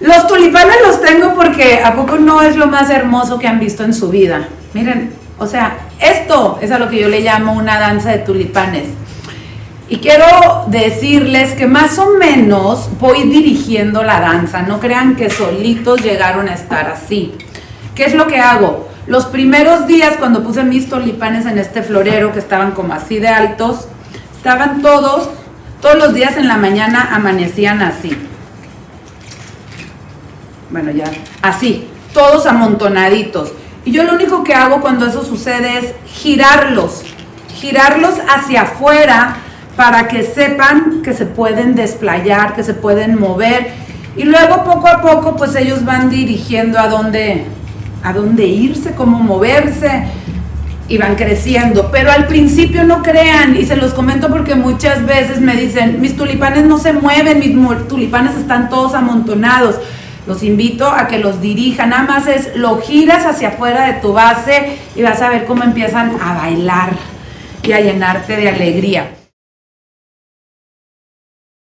Los tulipanes los tengo porque a poco no es lo más hermoso que han visto en su vida. Miren, o sea, esto es a lo que yo le llamo una danza de tulipanes. Y quiero decirles que más o menos voy dirigiendo la danza, no crean que solitos llegaron a estar así. ¿Qué es lo que hago? Los primeros días cuando puse mis tulipanes en este florero que estaban como así de altos, estaban todos, todos los días en la mañana amanecían así. Bueno, ya, así, todos amontonaditos. Y yo lo único que hago cuando eso sucede es girarlos, girarlos hacia afuera para que sepan que se pueden desplayar, que se pueden mover. Y luego poco a poco pues ellos van dirigiendo a dónde, a dónde irse, cómo moverse y van creciendo. Pero al principio no crean, y se los comento porque muchas veces me dicen, mis tulipanes no se mueven, mis tulipanes están todos amontonados. Los invito a que los dirijan, nada más es lo giras hacia afuera de tu base y vas a ver cómo empiezan a bailar y a llenarte de alegría.